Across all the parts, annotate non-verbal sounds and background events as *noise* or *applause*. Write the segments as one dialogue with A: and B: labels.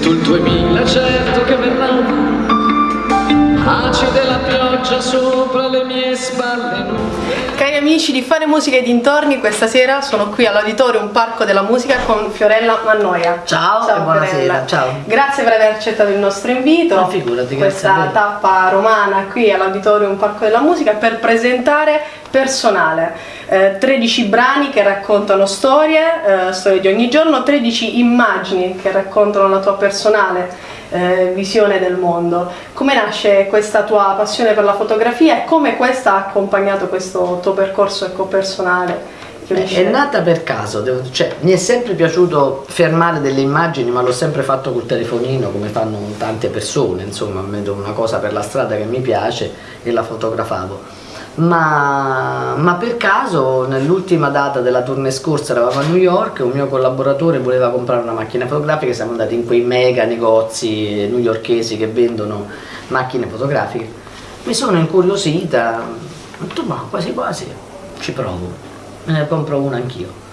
A: tu il 2000 certo che verrà. Acide la pioggia sopra
B: amici di Fare Musica e dintorni, questa sera sono qui all'Auditorium Parco della Musica con Fiorella Mannoia.
C: Ciao, ciao buonasera, ciao.
B: Grazie per aver accettato il nostro invito.
C: Ma figurati,
B: Questa tappa romana qui all'Auditorium Parco della Musica per presentare personale. Eh, 13 brani che raccontano storie, eh, storie di ogni giorno, 13 immagini che raccontano la tua personale eh, visione del mondo. Come nasce questa tua passione per la fotografia e come questa ha accompagnato questo tuo percorso ecco, personale?
C: È nata per caso, devo, cioè, mi è sempre piaciuto fermare delle immagini ma l'ho sempre fatto col telefonino come fanno tante persone, insomma vedo una cosa per la strada che mi piace e la fotografavo ma, ma per caso nell'ultima data della tournée scorsa eravamo a New York un mio collaboratore voleva comprare una macchina fotografica siamo andati in quei mega negozi newyorkesi che vendono macchine fotografiche. Mi sono incuriosita ho detto ma quasi quasi ci provo me ne compro una anch'io.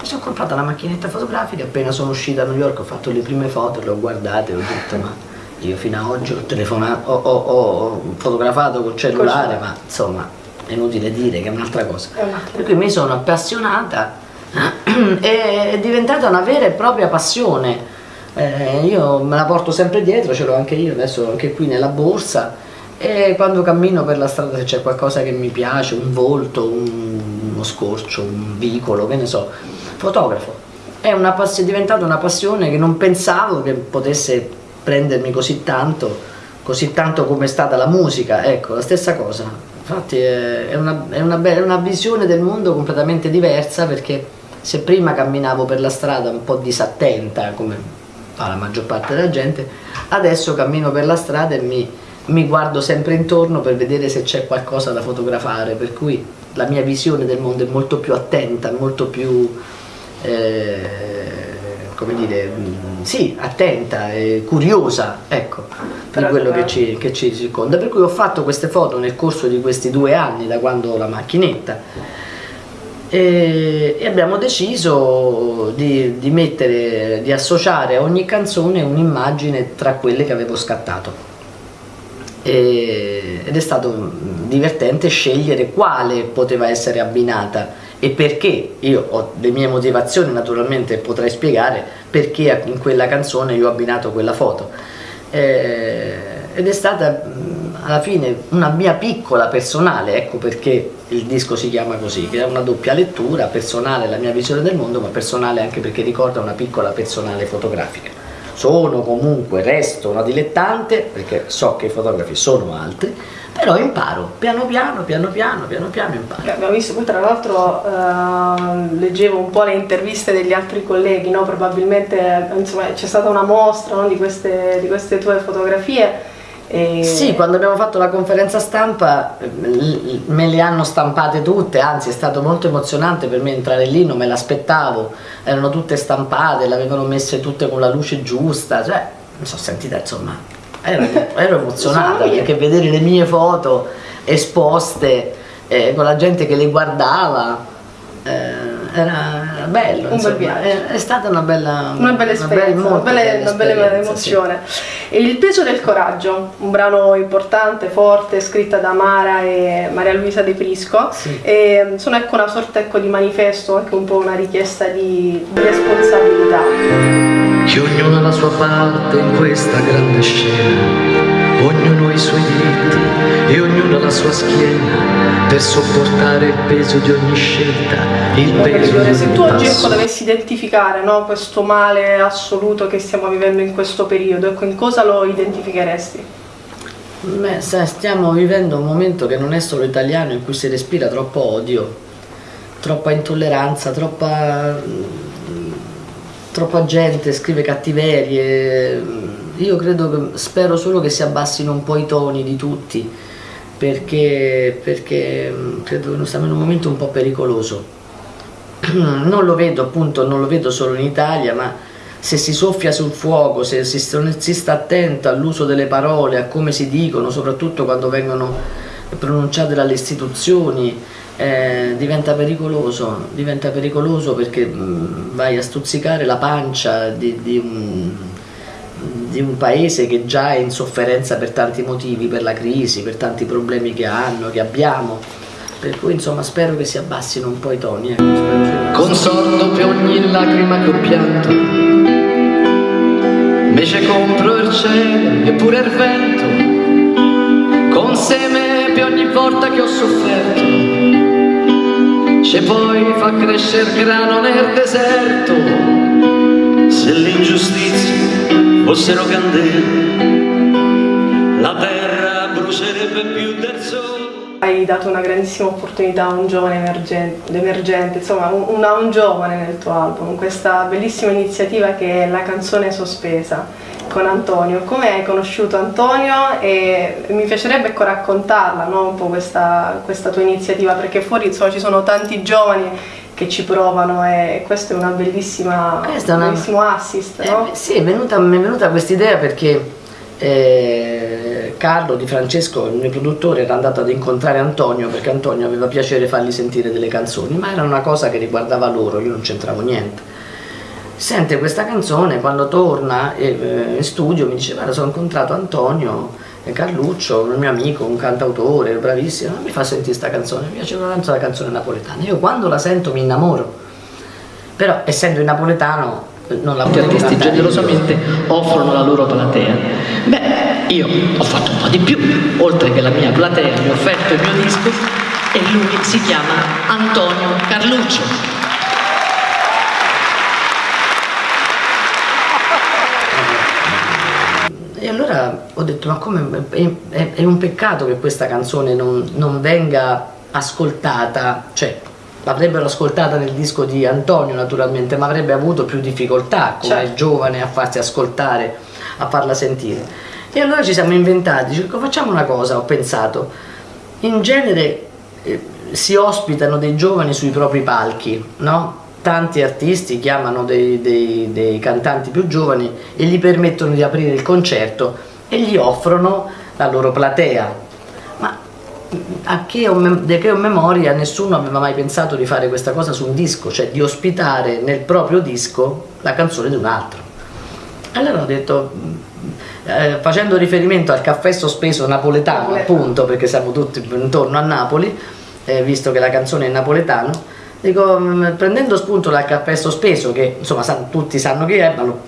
C: Mi sono comprata la macchinetta fotografica appena sono uscita a New York ho fatto le prime foto le ho guardate ho detto ma io fino ad oggi ho telefonato ho, ho, ho fotografato col cellulare ma insomma è inutile dire che è un'altra cosa. Per cui mi sono appassionata *clears throat* e è diventata una vera e propria passione. Eh, io me la porto sempre dietro, ce l'ho anche io, adesso anche qui nella borsa e quando cammino per la strada se c'è qualcosa che mi piace, un volto, un, uno scorcio, un vicolo, che ne so, fotografo. È, una è diventata una passione che non pensavo che potesse prendermi così tanto, così tanto come è stata la musica, ecco, la stessa cosa infatti è una, è, una, è una visione del mondo completamente diversa perché se prima camminavo per la strada un po' disattenta come fa la maggior parte della gente adesso cammino per la strada e mi, mi guardo sempre intorno per vedere se c'è qualcosa da fotografare. Per cui la mia visione del mondo è molto più attenta molto più eh, come dire, mm, sì, attenta e curiosa, ecco, per quello che ci, che ci circonda. Per cui ho fatto queste foto nel corso di questi due anni, da quando ho la macchinetta, e, e abbiamo deciso di, di, mettere, di associare a ogni canzone un'immagine tra quelle che avevo scattato. E, ed è stato divertente scegliere quale poteva essere abbinata e perché io ho le mie motivazioni naturalmente potrei spiegare perché in quella canzone io ho abbinato quella foto. Eh, ed è stata alla fine una mia piccola personale ecco perché il disco si chiama così che è una doppia lettura personale la mia visione del mondo ma personale anche perché ricorda una piccola personale fotografica sono comunque resto una dilettante perché so che i fotografi sono altri però imparo, piano piano, piano piano, piano piano imparo.
B: Abbiamo visto, tra l'altro eh, leggevo un po' le interviste degli altri colleghi, no? probabilmente c'è stata una mostra no? di, queste, di queste tue fotografie.
C: E... Sì, quando abbiamo fatto la conferenza stampa me le hanno stampate tutte, anzi è stato molto emozionante per me entrare lì, non me l'aspettavo, erano tutte stampate, le avevano messe tutte con la luce giusta, cioè mi sono sentita insomma ero, ero emozionata perché vedere le mie foto esposte eh, con la gente che le guardava eh, era bello, un insomma, bel è, è, stata una bella,
B: una bella esperienza, una bella, una bella, bella emozione. Sì. Il peso del coraggio, un brano importante, forte, scritta da Mara e Maria Luisa De Prisco, sì. e sono ecco una sorta ecco, di manifesto, anche un po' una richiesta di, di responsabilità
A: che ognuno ha la sua parte in questa grande scena, ognuno ha i suoi diritti e ognuno ha la sua schiena per sopportare il peso di ogni scelta, il peso di ogni
B: Se tu oggi ecco, dovessi identificare no, questo male assoluto che stiamo vivendo in questo periodo, ecco, in cosa lo identificheresti?
C: Beh, stiamo vivendo un momento che non è solo italiano in cui si respira troppo odio, troppa intolleranza, troppa troppa gente scrive cattiverie, io credo spero solo che si abbassino un po' i toni di tutti, perché, perché credo che stiamo in un momento un po' pericoloso. *clears throat* Non lo vedo appunto, non lo vedo solo in Italia, ma se si soffia sul fuoco, se si, si sta attento all'uso delle parole, a come si dicono, soprattutto quando vengono pronunciate dalle istituzioni, eh, diventa pericoloso, diventa pericoloso perché mh, mm, vai a stuzzicare la pancia di, di, un, di un paese che già è in sofferenza per tanti motivi, per la crisi, per tanti problemi che hanno, che abbiamo. Per cui insomma spero che si abbassino un po' i toni. Ecco,
A: Consordo per ogni lacrima che ho pianto, invece compro il cielo e pure il vento, con seme per ogni volta che ho sofferto. C'è poi fa crescere grano nel deserto, se l'ingiustizia fossero candele, la terra brucerebbe più sole.
B: Hai dato una grandissima opportunità a un giovane emergente, emergente, insomma un, a un giovane nel tuo album, questa bellissima iniziativa che è la canzone sospesa con Antonio. Come hai conosciuto Antonio e mi piacerebbe ecco, raccontarla, no? un po' questa, questa tua iniziativa, perché fuori insomma, ci sono tanti giovani che ci provano e questo è una bellissima,
C: Questa è una-
B: un bellissimo assist. No?
C: Eh, sì, è venuta, mi è venuta questa idea perché eh, Carlo Di Francesco, il mio produttore, era andato ad incontrare Antonio perché Antonio aveva piacere fargli sentire delle canzoni, ma era una cosa che riguardava loro, io non c'entravo niente. Sente questa canzone, quando torna eh, eh, in studio mi dice guarda sono incontrato Antonio eh, Carluccio, un mio amico, un cantautore, bravissimo, mi fa sentire questa canzone, mi piaceva tanto la canzone napoletana, io quando la sento mi innamoro, però essendo in napoletano eh, non la
D: artisti
C: cantare
D: generosamente offrono la loro platea. Io ho fatto un po' di più, oltre che la mia platea, mi ho offerto il mio disco e lui si chiama Antonio Carluccio.
C: E allora ho detto, ma come è, è- è un peccato che questa canzone non, non venga ascoltata, cioè l'avrebbero ascoltata nel disco di Antonio naturalmente, ma avrebbe avuto più difficoltà come
B: Certo.
C: giovane a farsi ascoltare, a farla sentire. E allora ci siamo inventati, dico, facciamo una cosa, ho pensato, in genere eh, si ospitano dei giovani sui propri palchi, no? Tanti artisti chiamano dei, dei- dei cantanti più giovani e gli permettono di aprire il concerto e gli offrono la loro platea. Ma a che ho, di che ho memoria nessuno aveva mai pensato di fare questa cosa su un disco, cioè di ospitare nel proprio disco la canzone di un altro. Allora ho detto, eh, facendo riferimento al caffè sospeso napoletano,
B: Napoletano.
C: appunto, perché siamo tutti intorno a Napoli, eh, visto che la canzone è napoletano, dico, mm, prendendo spunto dal caffè sospeso, che insomma sa- tutti sanno chi è, ma lo-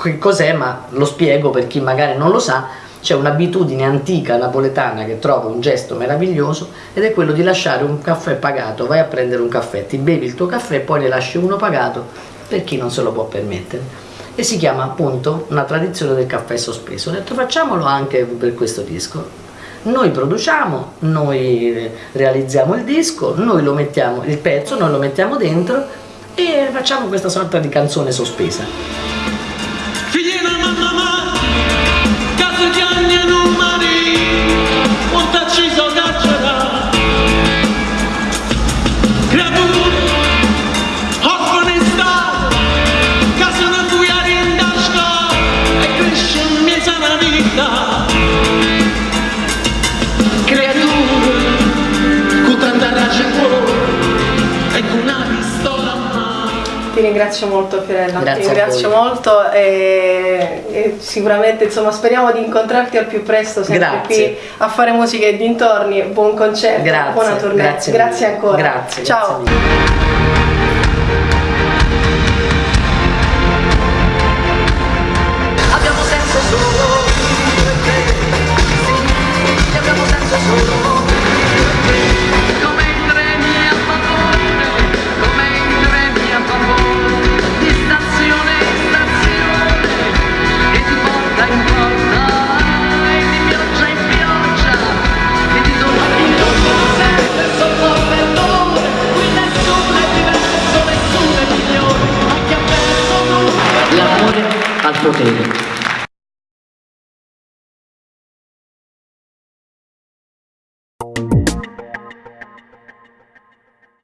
C: che cos'è, ma lo spiego per chi magari non lo sa, c'è un'abitudine antica napoletana che trovo un gesto meraviglioso ed è quello di lasciare un caffè pagato, vai a prendere un caffè, ti bevi il tuo caffè e poi ne lasci uno pagato per chi non se lo può permettere e si chiama appunto una tradizione del caffè sospeso. Ho detto facciamolo anche per questo disco. Noi produciamo, noi eh, realizziamo il disco, noi lo mettiamo, il pezzo, noi lo mettiamo dentro e facciamo questa sorta di canzone sospesa.
E: Figliena mamma ma, caso di anni non
B: ringrazio molto Fiorella,
C: Grazie
B: ti ringrazio molto e, e sicuramente insomma speriamo di incontrarti al più presto sempre
C: Grazie.
B: qui a fare musica e dintorni, buon concerto,
C: Grazie,
B: buona tournée,
C: grazie
B: grazie, ancora.
C: Grazie,
B: Ciao.
D: Rotating.